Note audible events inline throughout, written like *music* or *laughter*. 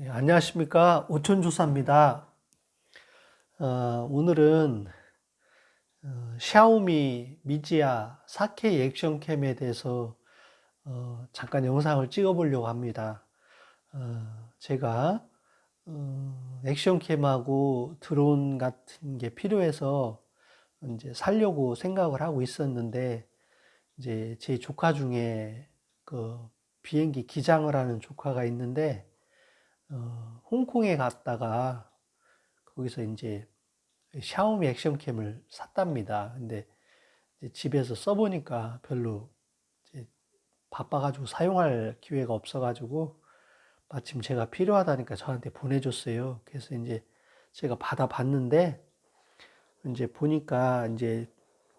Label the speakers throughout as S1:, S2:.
S1: 네, 안녕하십니까 오천조사입니다. 어, 오늘은 어, 샤오미 미지아 4K 액션캠에 대해서 어, 잠깐 영상을 찍어 보려고 합니다. 어, 제가 어, 액션캠하고 드론 같은 게 필요해서 이제 살려고 생각을 하고 있었는데 이제 제 조카 중에 그 비행기 기장을 하는 조카가 있는데 어, 홍콩에 갔다가 거기서 이제 샤오미 액션캠을 샀답니다. 근데 집에서 써보니까 별로 바빠가지고 사용할 기회가 없어가지고 마침 제가 필요하다니까 저한테 보내줬어요. 그래서 이제 제가 받아봤는데 이제 보니까 이제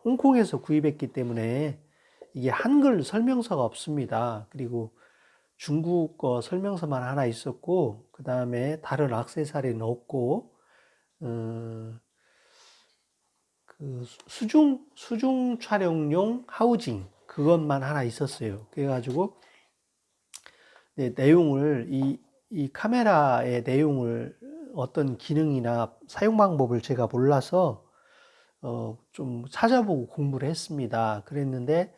S1: 홍콩에서 구입했기 때문에 이게 한글 설명서가 없습니다. 그리고 중국어 설명서만 하나 있었고 그 다음에 다른 악세사리는 없고 어, 그 수중 수중 촬영용 하우징 그것만 하나 있었어요. 그래가지고 네, 내용을 이, 이 카메라의 내용을 어떤 기능이나 사용 방법을 제가 몰라서 어, 좀 찾아보고 공부를 했습니다. 그랬는데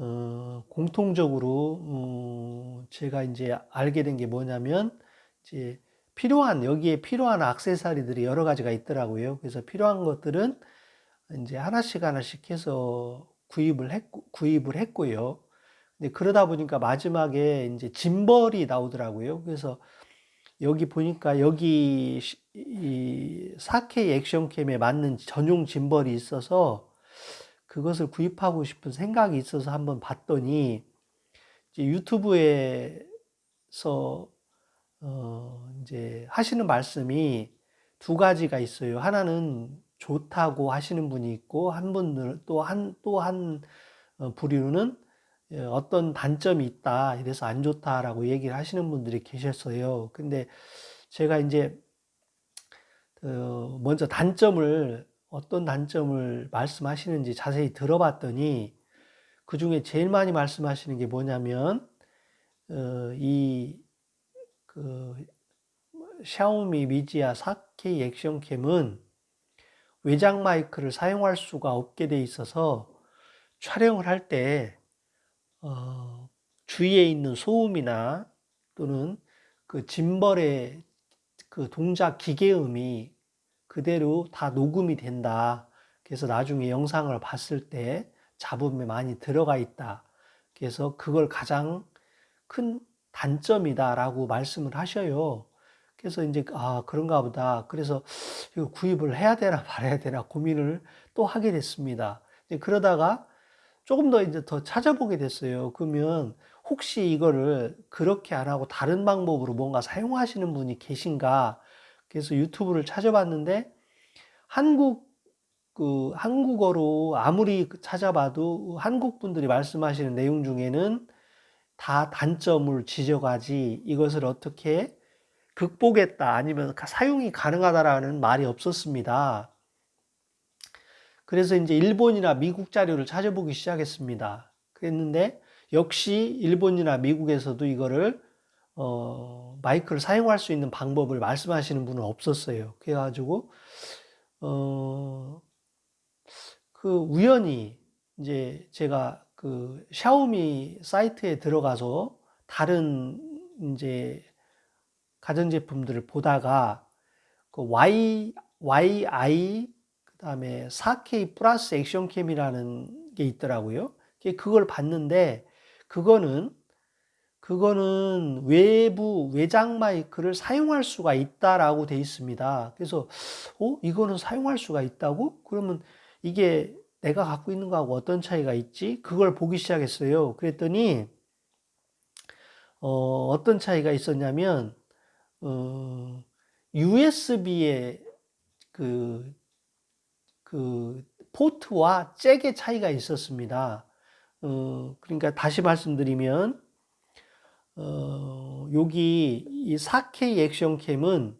S1: 어, 공통적으로 어, 제가 이제 알게 된 게 뭐냐면 이제 필요한 여기에 필요한 악세사리들이 여러 가지가 있더라고요. 그래서 필요한 것들은 이제 하나씩 하나씩 해서 구입을 했고 구입을 했고요. 근데 그러다 보니까 마지막에 이제 짐벌이 나오더라고요. 그래서 여기 보니까 여기 이 4K 액션캠에 맞는 전용 짐벌이 있어서 그것을 구입하고 싶은 생각이 있어서 한번 봤더니 이제 유튜브에서 어 이제 하시는 말씀이 두 가지가 있어요. 하나는 좋다고 하시는 분이 있고 한 분들 또한 또한 어, 부류는 예, 어떤 단점이 있다 이래서 안 좋다라고 얘기를 하시는 분들이 계셨어요. 근데 제가 이제 어, 먼저 단점을 어떤 단점을 말씀하시는지 자세히 들어봤더니 그 중에 제일 많이 말씀하시는 게 뭐냐면 어, 이그 샤오미 미지아 4K 액션캠은 외장 마이크를 사용할 수가 없게 돼 있어서 촬영을 할때 어, 주위에 있는 소음이나 또는 그 짐벌의 그 동작 기계음이 그대로 다 녹음이 된다. 그래서 나중에 영상을 봤을 때 잡음에 많이 들어가 있다. 그래서 그걸 가장 큰 단점이다라고 말씀을 하셔요. 그래서 이제 아 그런가 보다. 그래서 이거 구입을 해야 되나 *laughs* 말아야 되나 고민을 또 하게 됐습니다. 그러다가 조금 더 이제 더 찾아보게 됐어요. 그러면 혹시 이거를 그렇게 안 하고 다른 방법으로 뭔가 사용하시는 분이 계신가? 그래서 유튜브를 찾아봤는데 한국 그 한국어로 아무리 찾아봐도 한국 분들이 말씀하시는 내용 중에는 다 단점을 지적하지 이것을 어떻게 극복했다 아니면 사용이 가능하다라는 말이 없었습니다. 그래서 이제 일본이나 미국 자료를 찾아보기 시작했습니다. 그랬는데 역시 일본이나 미국에서도 이거를 어, 마이크를 사용할 수 있는 방법을 말씀하시는 분은 없었어요. 그래가지고, 어, 그 우연히 이제 제가 그 샤오미 사이트에 들어가서 다른 이제 가전제품들을 보다가 그 Y, YI, 그 다음에 4K 플러스 액션캠이라는 게 있더라고요. 그걸 봤는데, 그거는 그거는 외부 외장 마이크를 사용할 수가 있다라고 돼 있습니다. 그래서 어 이거는 사용할 수가 있다고? 그러면 이게 내가 갖고 있는 거하고 어떤 차이가 있지? 그걸 보기 시작했어요. 그랬더니 어, 어떤 차이가 있었냐면 어, USB의 그, 그 포트와 잭의 차이가 있었습니다. 어, 그러니까 다시 말씀드리면 어, 여기 이 4K 액션캠은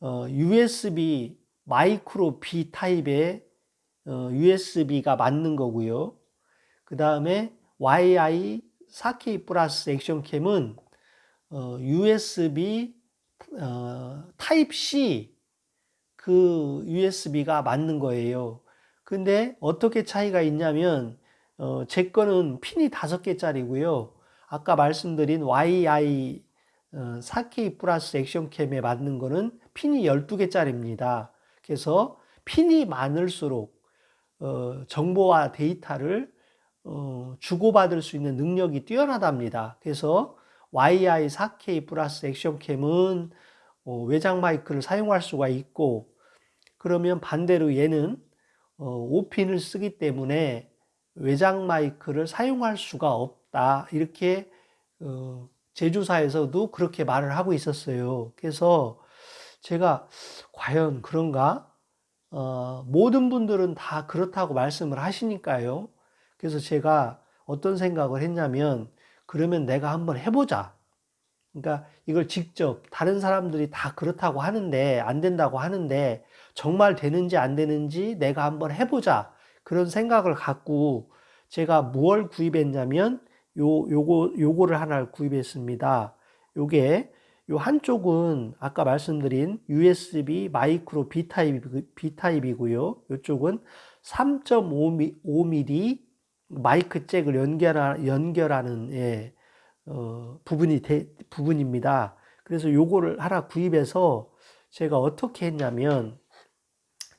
S1: 어, USB 마이크로 B 타입의 어, USB가 맞는 거고요. 그 다음에 YI 4K 플러스 액션캠은 어, USB 어, 타입 C 그 USB가 맞는 거예요. 근데 어떻게 차이가 있냐면 어, 제 거는 핀이 다섯 개짜리고요. 아까 말씀드린 YI 어, 4K 플러스 액션캠에 맞는 거는 핀이 12개짜리입니다. 그래서 핀이 많을수록 어, 정보와 데이터를 어, 주고받을 수 있는 능력이 뛰어나답니다. 그래서 YI 4K 플러스 액션캠은 어, 외장 마이크를 사용할 수가 있고 그러면 반대로 얘는 어, 5핀을 쓰기 때문에 외장 마이크를 사용할 수가 없다. 이렇게 어, 제조사에서도 그렇게 말을 하고 있었어요. 그래서 제가 과연 그런가? 어, 모든 분들은 다 그렇다고 말씀을 하시니까요. 그래서 제가 어떤 생각을 했냐면 그러면 내가 한번 해보자. 그러니까 이걸 직접 다른 사람들이 다 그렇다고 하는데 안 된다고 하는데 정말 되는지 안 되는지 내가 한번 해보자. 그런 생각을 갖고 제가 무얼 구입했냐면 요 요거 요거를 하나 구입했습니다. 요게 요 한쪽은 아까 말씀드린 USB micro B 타입 B 타입이고요. 요쪽은 3.5mm 마이크 잭을 연결하, 연결하는 예, 어, 부분이 대, 부분입니다. 그래서 요거를 하나 구입해서 제가 어떻게 했냐면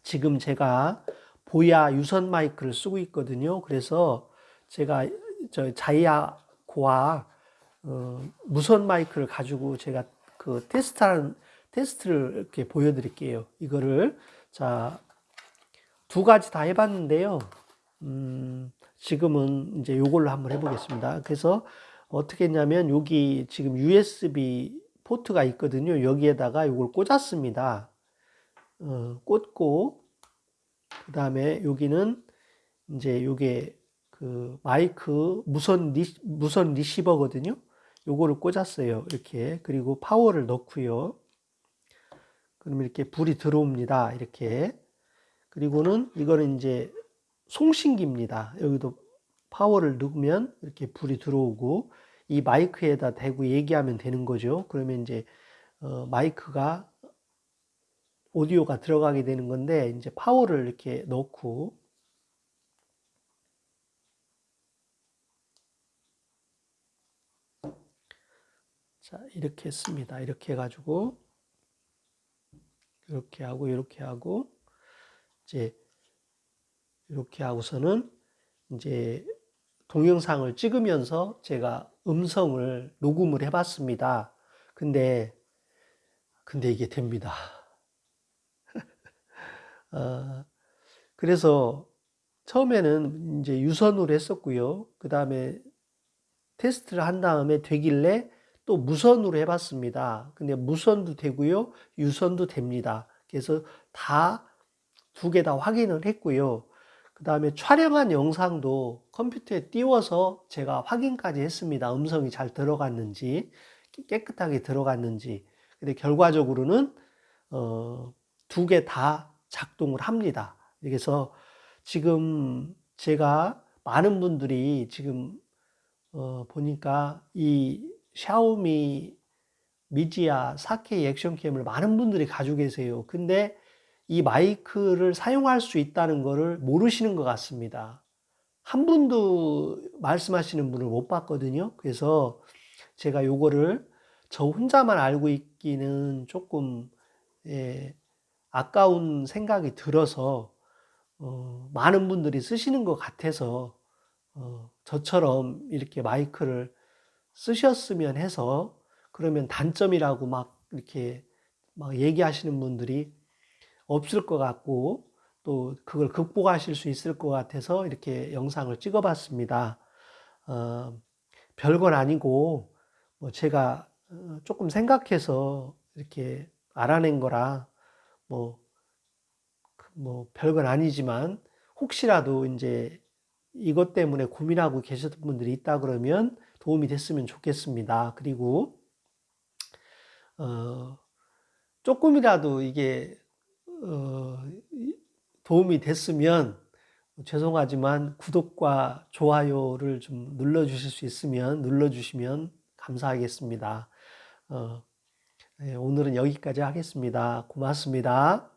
S1: 지금 제가 보야 유선 마이크를 쓰고 있거든요. 그래서 제가 저 자이아고와 어, 무선 마이크를 가지고 제가 그 테스트하는 테스트를 이렇게 보여드릴게요. 이거를 자 두 가지 다 해봤는데요. 음, 지금은 이제 요걸로 한번 해보겠습니다. 그래서 어떻게 했냐면 여기 지금 USB 포트가 있거든요. 여기에다가 이걸 꽂았습니다. 어, 꽂고 그 다음에 여기는 이제 요게 그 마이크 무선 리, 무선 리시버거든요. 요거를 꽂았어요. 이렇게. 그리고 파워를 넣고요. 그럼 이렇게 불이 들어옵니다. 이렇게. 그리고는 이거는 이제 송신기입니다. 여기도 파워를 넣으면 이렇게 불이 들어오고 이 마이크에다 대고 얘기하면 되는 거죠. 그러면 이제 어, 마이크가 오디오가 들어가게 되는 건데 이제 파워를 이렇게 넣고 자, 이렇게 했습니다. 이렇게 해가지고, 이렇게 하고, 이렇게 하고, 이제, 이렇게 하고서는, 이제, 동영상을 찍으면서 제가 음성을 녹음을 해봤습니다. 근데, 근데 이게 됩니다. *laughs* 어, 그래서 처음에는 이제 유선으로 했었고요. 그 다음에 테스트를 한 다음에 되길래 또 무선으로 해봤습니다. 근데 무선도 되고요. 유선도 됩니다. 그래서 다 두 개 다 확인을 했고요. 그 다음에 촬영한 영상도 컴퓨터에 띄워서 제가 확인까지 했습니다. 음성이 잘 들어갔는지, 깨끗하게 들어갔는지. 근데 결과적으로는, 어, 두 개 다 작동을 합니다. 그래서 지금 제가 많은 분들이 지금, 어, 보니까 이 샤오미 미지아 4K 액션캠을 많은 분들이 가지고 계세요. 근데 이 마이크를 사용할 수 있다는 것을 모르시는 것 같습니다. 한 분도 말씀하시는 분을 못 봤거든요. 그래서 제가 요거를 저 혼자만 알고 있기는 조금 예, 아까운 생각이 들어서 어, 많은 분들이 쓰시는 것 같아서 어, 저처럼 이렇게 마이크를 쓰셨으면 해서 그러면 단점이라고 막 이렇게 막 얘기하시는 분들이 없을 것 같고 또 그걸 극복하실 수 있을 것 같아서 이렇게 영상을 찍어 봤습니다. 어, 별건 아니고 뭐 제가 어, 조금 생각해서 이렇게 알아낸 거라 뭐, 그뭐 별건 아니지만 혹시라도 이제 이것 때문에 고민하고 계셨던 분들이 있다 그러면 도움이 됐으면 좋겠습니다. 그리고 어, 조금이라도 이게 어, 도움이 됐으면 죄송하지만 구독과 좋아요를 좀 눌러주실 수 있으면 눌러주시면 감사하겠습니다. 어, 예, 오늘은 여기까지 하겠습니다. 고맙습니다.